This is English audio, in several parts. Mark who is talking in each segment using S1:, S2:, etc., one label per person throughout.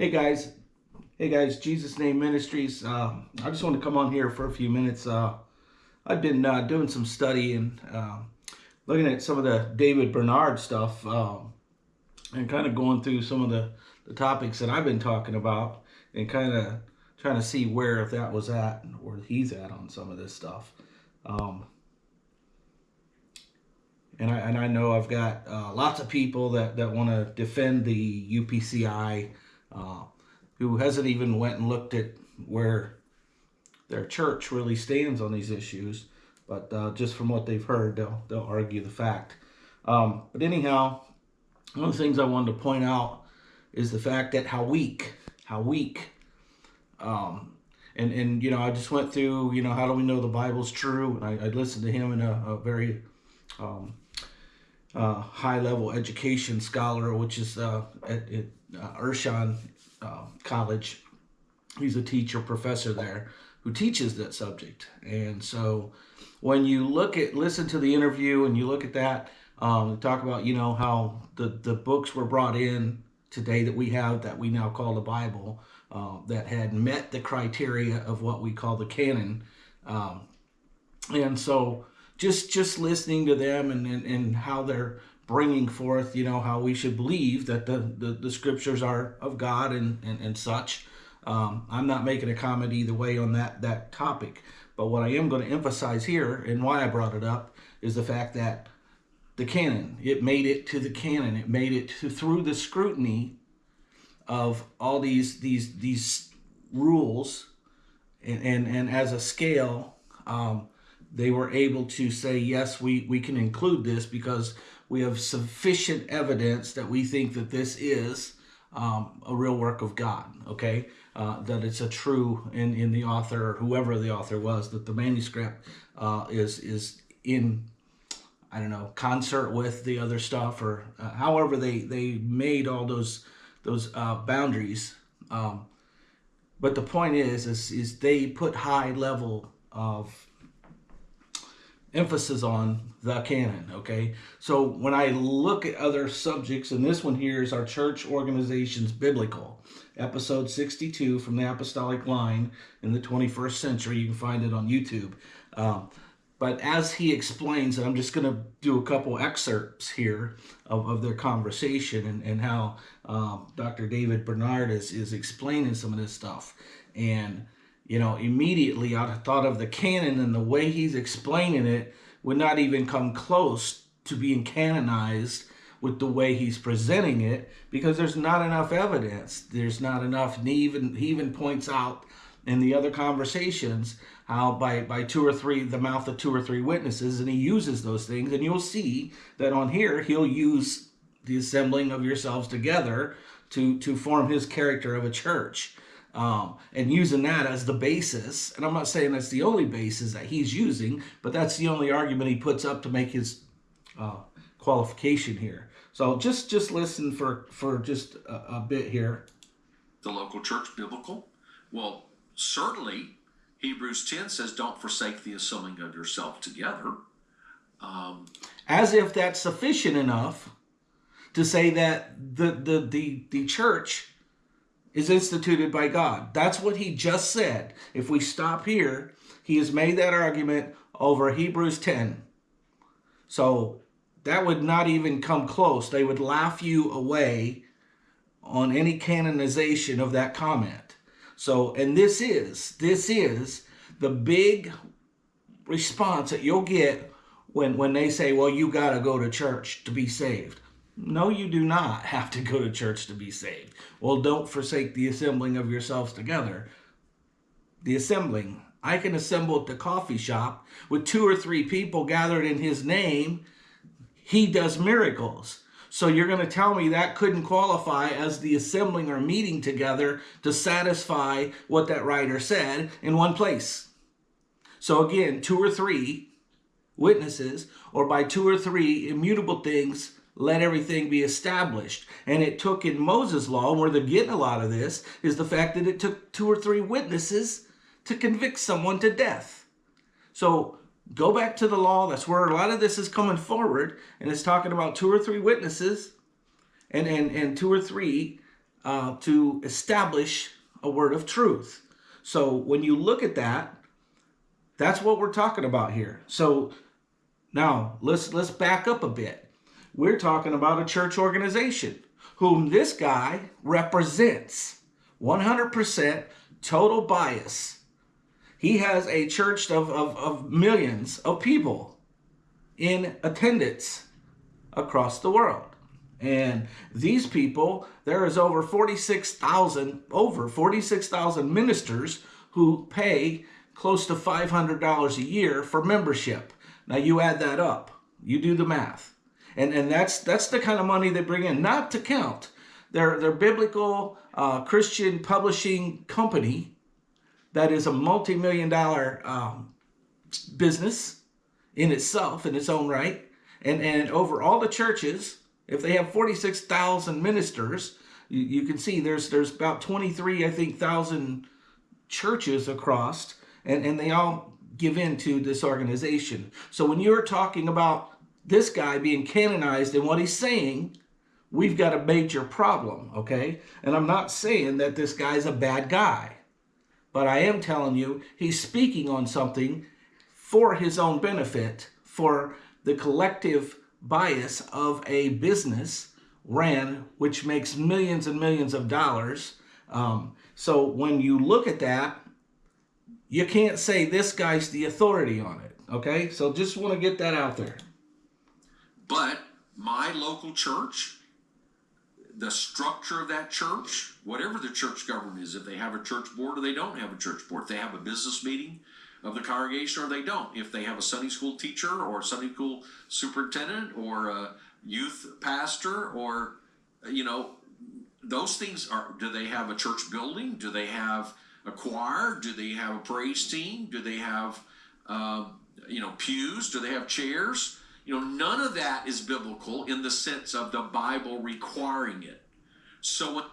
S1: Hey guys, hey guys, Jesus Name Ministries. Uh, I just want to come on here for a few minutes. Uh, I've been uh, doing some study and uh, looking at some of the David Bernard stuff um, and kind of going through some of the, the topics that I've been talking about and kind of trying to see where if that was at or he's at on some of this stuff. Um, and I, and I know I've got uh, lots of people that, that want to defend the UPCI uh, who hasn't even went and looked at where their church really stands on these issues. But uh, just from what they've heard, they'll, they'll argue the fact. Um, but anyhow, one of the things I wanted to point out is the fact that how weak, how weak, um, and, and, you know, I just went through, you know, how do we know the Bible's true? And I, I listened to him in a, a very um, uh, high level education scholar, which is uh, at, at uh, Urshan uh, College. He's a teacher, professor there, who teaches that subject. And so when you look at, listen to the interview and you look at that, um, talk about, you know, how the, the books were brought in today that we have that we now call the Bible uh, that had met the criteria of what we call the canon. Um, and so just just listening to them and, and, and how they're bringing forth, you know, how we should believe that the, the, the scriptures are of God and, and, and such. Um, I'm not making a comment either way on that, that topic. But what I am going to emphasize here and why I brought it up is the fact that the canon, it made it to the canon. It made it to, through the scrutiny of all these, these, these rules and, and, and as a scale, um, they were able to say, yes, we, we can include this because we have sufficient evidence that we think that this is um, a real work of God, okay? Uh, that it's a true in, in the author, or whoever the author was, that the manuscript uh, is, is in, I don't know, concert with the other stuff or uh, however they, they made all those, those uh, boundaries. Um, but the point is, is, is they put high level of emphasis on the canon, okay? So when I look at other subjects, and this one here is our church organizations biblical, episode 62 from the apostolic line in the 21st century. You can find it on YouTube. Um, but as he explains, and I'm just going to do a couple excerpts here of, of their conversation and, and how um, Dr. David Bernard is, is explaining some of this stuff. And you know, immediately I thought of the canon and the way he's explaining it would not even come close to being canonized with the way he's presenting it because there's not enough evidence. There's not enough. And he even, he even points out in the other conversations how by, by two or three, the mouth of two or three witnesses, and he uses those things. And you'll see that on here, he'll use the assembling of yourselves together to, to form his character of a church um, and using that as the basis. And I'm not saying that's the only basis that he's using, but that's the only argument he puts up to make his uh, qualification here. So just just listen for for just a, a bit here.
S2: The local church biblical? Well, certainly Hebrews 10 says, don't forsake the assembling of yourself together. Um,
S1: As if that's sufficient enough to say that the, the, the, the church is instituted by God. That's what he just said. If we stop here, he has made that argument over Hebrews 10. So that would not even come close. They would laugh you away on any canonization of that comment. So, and this is, this is the big response that you'll get when, when they say, well, you got to go to church to be saved. No, you do not have to go to church to be saved. Well, don't forsake the assembling of yourselves together. The assembling. I can assemble at the coffee shop with two or three people gathered in his name. He does miracles. So you're going to tell me that couldn't qualify as the assembling or meeting together to satisfy what that writer said in one place. So again, two or three witnesses, or by two or three immutable things let everything be established. And it took in Moses' law, where they're getting a lot of this, is the fact that it took two or three witnesses to convict someone to death. So go back to the law. That's where a lot of this is coming forward. And it's talking about two or three witnesses and, and, and two or three uh, to establish a word of truth. So when you look at that, that's what we're talking about here. So now let's let's back up a bit. We're talking about a church organization whom this guy represents. 100% total bias. He has a church of, of, of millions of people in attendance across the world. And these people, there is over 46,000, over 46,000 ministers who pay close to $500 a year for membership. Now you add that up, you do the math. And, and that's, that's the kind of money they bring in, not to count their, their biblical uh, Christian publishing company that is a multi-million dollar um, business in itself, in its own right. And, and over all the churches, if they have 46,000 ministers, you, you, can see there's there's about 23, I think, thousand churches across, and, and they all give in to this organization. So when you're talking about this guy being canonized and what he's saying, we've got a major problem, okay? And I'm not saying that this guy's a bad guy, but I am telling you he's speaking on something for his own benefit, for the collective bias of a business ran, which makes millions and millions of dollars. Um, so when you look at that, you can't say this guy's the authority on it. Okay, so just want to get that out there.
S2: But my local church, the structure of that church, whatever the church government is, if they have a church board or they don't have a church board, if they have a business meeting, of the congregation or they don't. If they have a Sunday school teacher or Sunday school superintendent or a youth pastor or, you know, those things are, do they have a church building? Do they have a choir? Do they have a praise team? Do they have, um, you know, pews? Do they have chairs? You know, none of that is biblical in the sense of the Bible requiring it. So,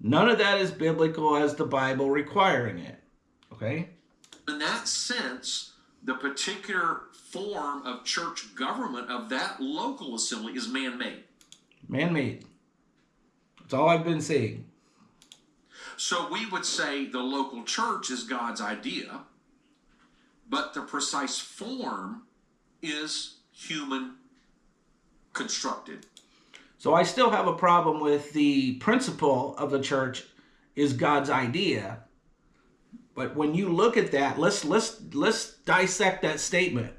S1: none of that is biblical as the Bible requiring it. Okay?
S2: in that sense, the particular form of church government of that local assembly is man made.
S1: Man made. That's all I've been saying.
S2: So we would say the local church is God's idea, but the precise form is human constructed.
S1: So I still have a problem with the principle of the church is God's idea, but when you look at that, let's let's let's dissect that statement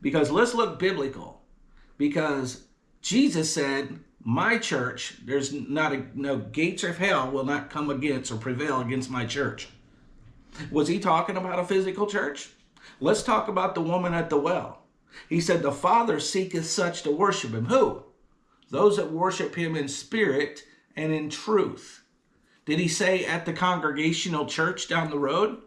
S1: because let's look biblical. Because Jesus said, "My church, there's not a, no gates of hell will not come against or prevail against my church." Was he talking about a physical church? Let's talk about the woman at the well. He said, "The Father seeketh such to worship him." Who? Those that worship him in spirit and in truth. Did he say at the congregational church down the road?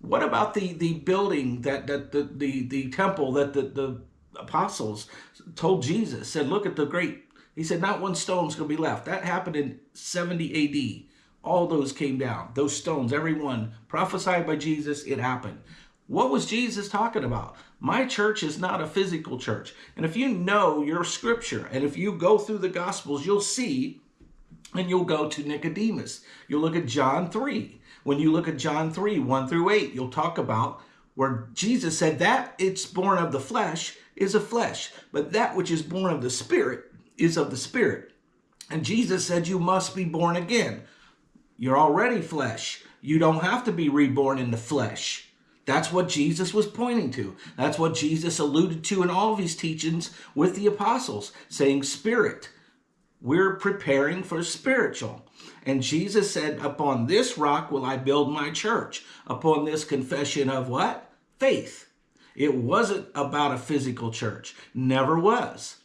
S1: What about the, the building that, that the, the, the temple that the, the apostles told Jesus, said, look at the great, he said, not one stone's going to be left. That happened in 70 AD. All those came down, those stones, every one prophesied by Jesus, it happened. What was Jesus talking about? My church is not a physical church. And if you know your scripture and if you go through the gospels, you'll see and you'll go to Nicodemus. You'll look at John 3. When you look at John 3, 1 through 8, you'll talk about where Jesus said that it's born of the flesh is a flesh, but that which is born of the spirit is of the spirit. And Jesus said you must be born again. You're already flesh. You don't have to be reborn in the flesh. That's what Jesus was pointing to. That's what Jesus alluded to in all of his teachings with the apostles, saying spirit. We're preparing for spiritual. And Jesus said, upon this rock will I build my church. Upon this confession of what? Faith. It wasn't about a physical church. Never was.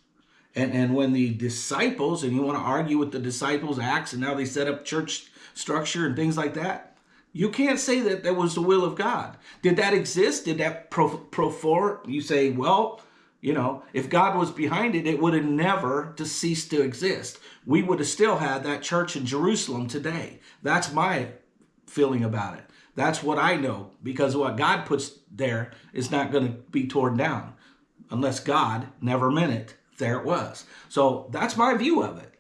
S1: And, and when the disciples, and you want to argue with the disciples' acts, and now they set up church structure and things like that, you can't say that that was the will of God. Did that exist? Did that pro, pro for? You say, well, you know, if God was behind it, it would have never to cease to exist. We would have still had that church in Jerusalem today. That's my feeling about it. That's what I know because what God puts there is not going to be torn down unless God never meant it. There it was. So that's my view of it.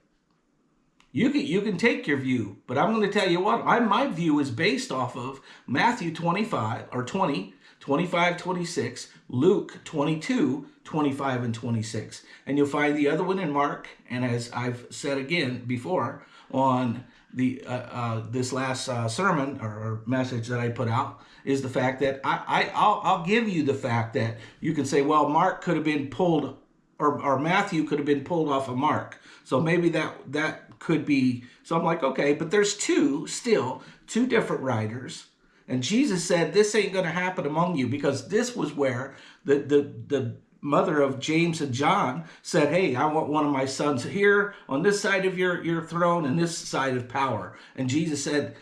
S1: You can you can take your view, but I'm going to tell you what, I my view is based off of Matthew 25 or 20, 25, 26, Luke 22, 25 and 26. And you'll find the other one in Mark, and as I've said again before on the uh, uh, this last uh, sermon or, message that I put out is the fact that I, I I'll, I'll give you the fact that you can say, well, Mark could have been pulled or, or Matthew could have been pulled off of Mark. So maybe that that could be. So I'm like, okay, but there's two still, two different writers. And Jesus said, this ain't going to happen among you because this was where the, the, the mother of James and John said, hey, I want one of my sons here on this side of your, your throne and this side of power. And Jesus said,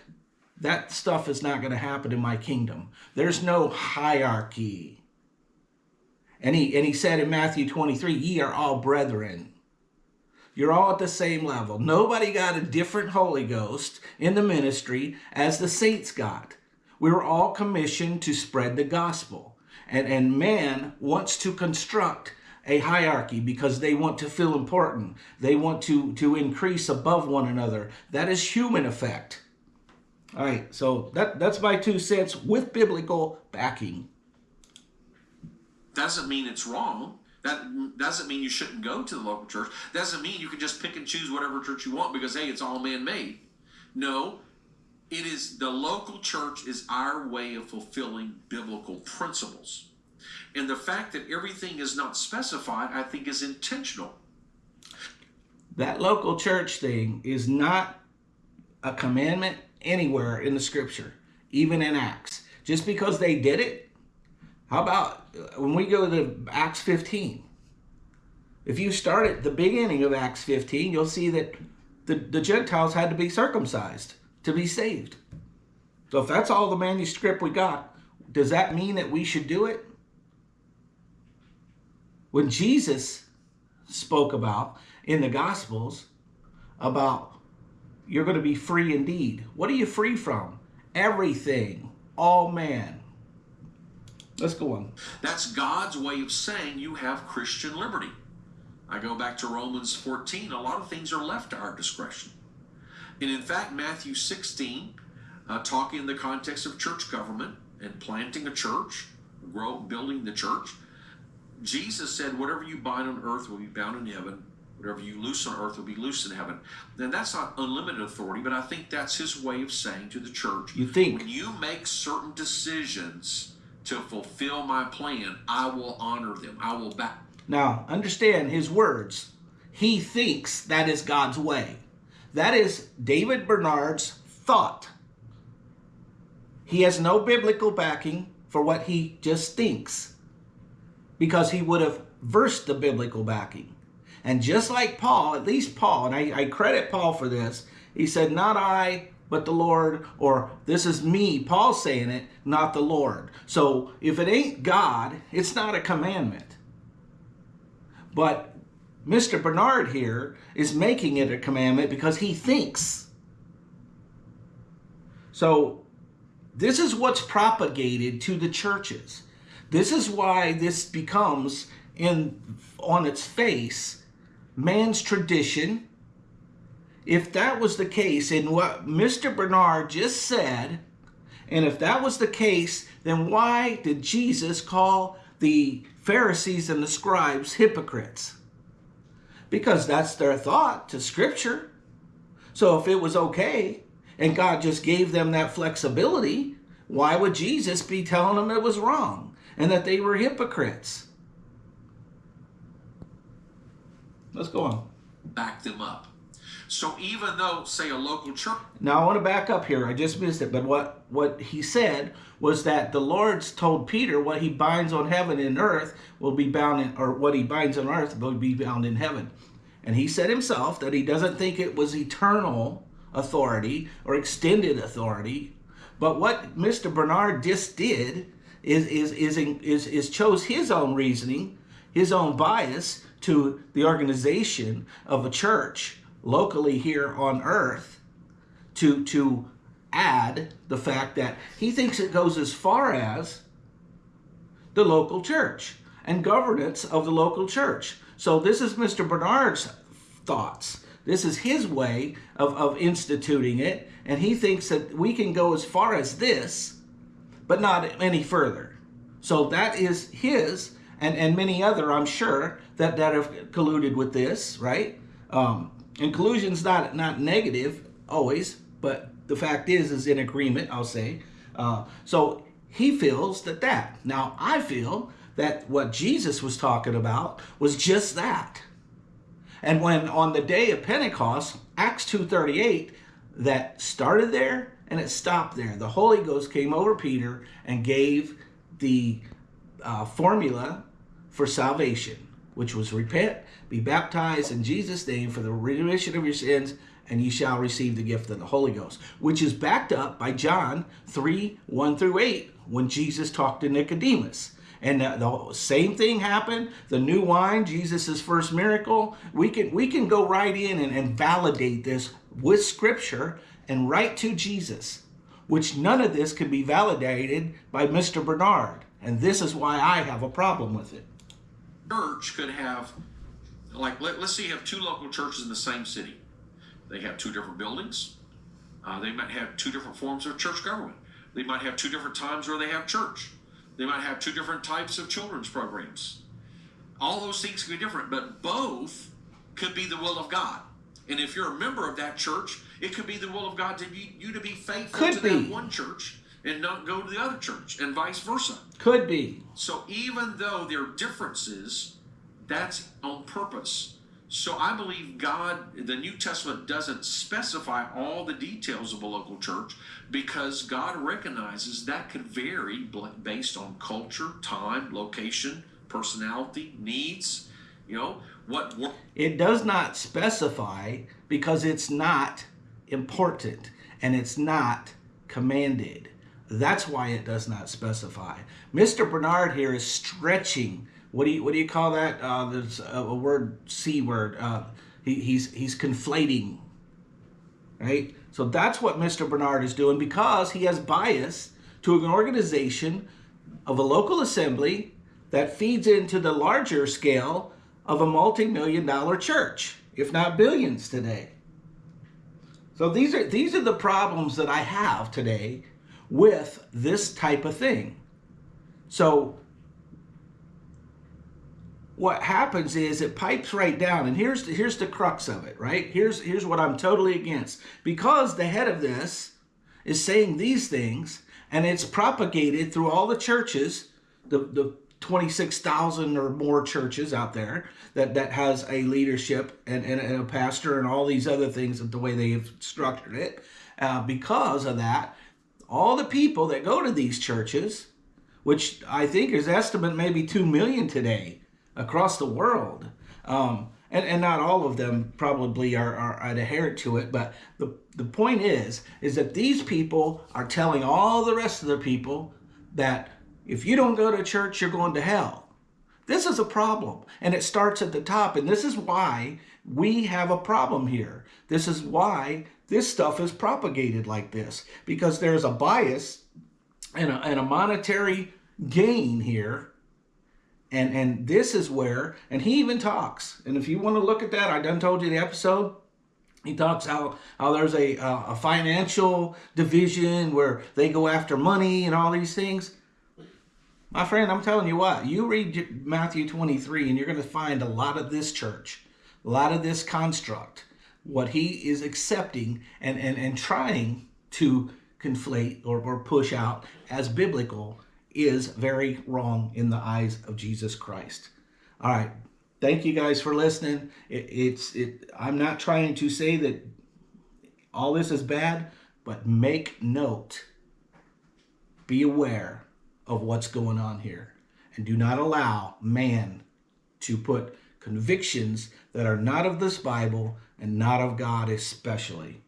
S1: that stuff is not going to happen in my kingdom. There's no hierarchy. And he, and he said in Matthew 23, ye are all brethren. You're all at the same level. Nobody got a different Holy Ghost in the ministry as the saints got. We were all commissioned to spread the gospel. And, and man wants to construct a hierarchy because they want to feel important. They want to, to increase above one another. That is human effect. All right, so that, that's my two cents with biblical backing.
S2: Doesn't mean it's wrong. That doesn't mean you shouldn't go to the local church. Doesn't mean you can just pick and choose whatever church you want because, hey, it's all man made. No, it is the local church is our way of fulfilling biblical principles. And the fact that everything is not specified, I think, is intentional.
S1: That local church thing is not a commandment anywhere in the scripture, even in Acts. Just because they did it, how about when we go to Acts 15? If you start at the beginning of Acts 15, you'll see that the, the Gentiles had to be circumcised to be saved. So if that's all the manuscript we got, does that mean that we should do it? When Jesus spoke about in the Gospels about you're going to be free indeed. What are you free from? Everything, all man. Let's go on.
S2: That's God's way of saying you have Christian liberty. I go back to Romans 14. A lot of things are left to our discretion. And in fact, Matthew 16, uh, talking in the context of church government and planting a church, grow, building the church, Jesus said, Whatever you bind on earth will be bound in heaven, whatever you loose on earth will be loose in heaven. Then that's not unlimited authority, but I think that's his way of saying to the church,
S1: You think?
S2: When you make certain decisions to fulfill my plan, I will honor them. I will back.
S1: Now, understand his words. He thinks that is God's way. That is David Bernard's thought. He has no biblical backing for what he just thinks because he would have versed the biblical backing. And just like Paul, at least Paul, and I, I credit Paul for this, he said, Not I, but the Lord, or this is me, Paul saying it, not the Lord. So if it ain't God, it's not a commandment. But Mr. Bernard here is making it a commandment because he thinks. So this is what's propagated to the churches. This is why this becomes in on its face man's tradition. If that was the case in what Mr. Bernard just said, and if that was the case, then why did Jesus call the Pharisees and the scribes hypocrites? Because that's their thought to Scripture. So if it was okay and God just gave them that flexibility, why would Jesus be telling them it was wrong and that they were hypocrites? Let's go on.
S2: Back them up. So even though, say, a local church.
S1: Now I want to back up here. I just missed it, but what what he said was that the Lord's told Peter what he binds on heaven and earth will be bound in, or what he binds on earth will be bound in heaven. And he said himself that he doesn't think it was eternal authority or extended authority. But what Mr. Bernard just did is is is is, is chose his own reasoning, his own bias to the organization of a church locally here on earth to to add the fact that he thinks it goes as far as the local church and governance of the local church. So this is Mr. Bernard's thoughts. This is his way of, of instituting it, and he thinks that we can go as far as this, but not any further. So that is his, and, and many other, I'm sure, that, that have colluded with this, right? Um, and collusion's not not negative always, but the fact is, is in agreement. I'll say. Uh, so he feels that that. Now I feel that what Jesus was talking about was just that. And when on the day of Pentecost, Acts 2.38, that started there and it stopped there. The Holy Ghost came over Peter and gave the uh, formula for salvation, which was repent, be baptized in Jesus' name for the remission of your sins, and you shall receive the gift of the Holy Ghost, which is backed up by John 3, 1 through 8, when Jesus talked to Nicodemus. And the, same thing happened. The new wine, Jesus' first miracle. We can we can go right in and, and validate this with scripture and right to Jesus, which none of this can be validated by Mr. Bernard. And this is why I have a problem with it.
S2: Church could have, like, let, us say you have two local churches in the same city. They have two different buildings. Uh, they might have two different forms of church government. They might have two different times where they have church. They might have two different types of children's programs. All those things can be different, but both could be the will of God. And if you're a member of that church, it could be the will of God to be you to be faithful
S1: Could
S2: to
S1: be.
S2: that one church and not go to the other church, and vice versa.
S1: Could be.
S2: So even though there are differences, that's on purpose. So I believe God, the New Testament doesn't specify all the details of a local church because God recognizes that could vary based on culture, time, location, personality, needs. You know, what work.
S1: It does not specify because it's not important and it's not commanded. That's why it does not specify. Mr. Bernard here is stretching. What do you what do you call that? Uh, there's a, a word c word. Uh, he, he's he's conflating, right? So that's what Mr. Bernard is doing because he has bias to an organization of a local assembly that feeds into the larger scale of a multi-million dollar church, if not billions today. So these are these are the problems that I have today with this type of thing. So what happens is it pipes right down and here's the, here's the crux of it, right? Here's here's what I'm totally against. Because the head of this is saying these things and it's propagated through all the churches, the the 26,000 or more churches out there that, that has a leadership and, and, and a pastor and all these other things of the way they have structured it. Uh, because of that, all the people that go to these churches, which I think is estimate maybe 2 million today across the world, um, and, and not all of them probably are, are adherent to it, but the, the point is, is that these people are telling all the rest of the people that if you don't go to church, you're going to hell. This is a problem, and it starts at the top, and this is why we have a problem here. This is why this stuff is propagated like this, because there's a bias and a, and a monetary gain here. And, and this is where, and he even talks, and if you want to look at that, I done told you the episode, he talks how, how there's a, a financial division where they go after money and all these things. My friend, I'm telling you what, you read Matthew 23 and you're going to find a lot of this church, a lot of this construct, what he is accepting and, and, and trying to conflate or, or push out as biblical is very wrong in the eyes of Jesus Christ. All right. Thank you guys for listening. It, it's it. I'm not trying to say that all this is bad, but make note. Be aware of what's going on here. And do not allow man to put convictions that are not of this Bible and not of God especially